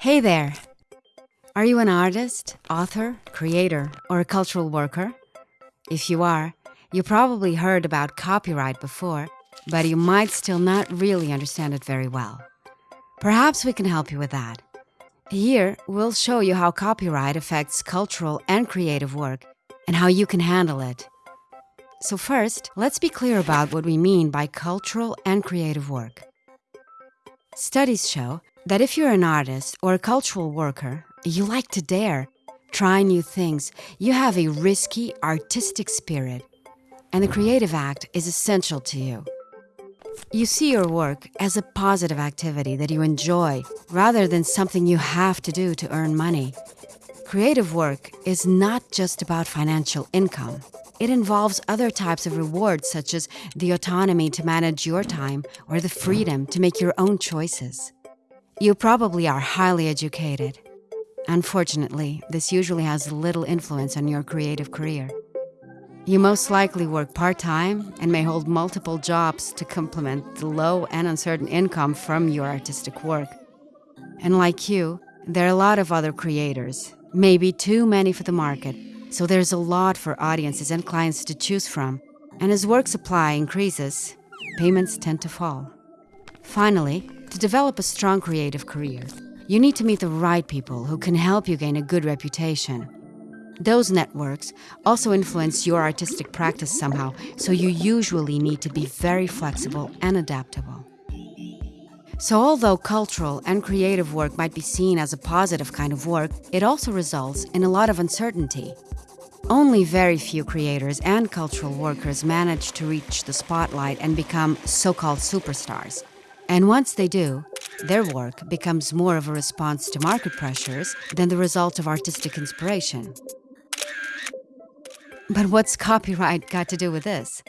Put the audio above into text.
Hey there! Are you an artist, author, creator, or a cultural worker? If you are, you probably heard about copyright before, but you might still not really understand it very well. Perhaps we can help you with that. Here, we'll show you how copyright affects cultural and creative work and how you can handle it. So, first, let's be clear about what we mean by cultural and creative work. Studies show that if you're an artist or a cultural worker, you like to dare, try new things, you have a risky, artistic spirit, and the creative act is essential to you. You see your work as a positive activity that you enjoy rather than something you have to do to earn money. Creative work is not just about financial income. It involves other types of rewards, such as the autonomy to manage your time or the freedom to make your own choices. You probably are highly educated. Unfortunately, this usually has little influence on your creative career. You most likely work part time and may hold multiple jobs to complement the low and uncertain income from your artistic work. And like you, there are a lot of other creators, maybe too many for the market, so there's a lot for audiences and clients to choose from. And as work supply increases, payments tend to fall. Finally, to develop a strong creative career, you need to meet the right people who can help you gain a good reputation. Those networks also influence your artistic practice somehow, so you usually need to be very flexible and adaptable. So, although cultural and creative work might be seen as a positive kind of work, it also results in a lot of uncertainty. Only very few creators and cultural workers manage to reach the spotlight and become so called superstars. And once they do, their work becomes more of a response to market pressures than the result of artistic inspiration. But what's copyright got to do with this?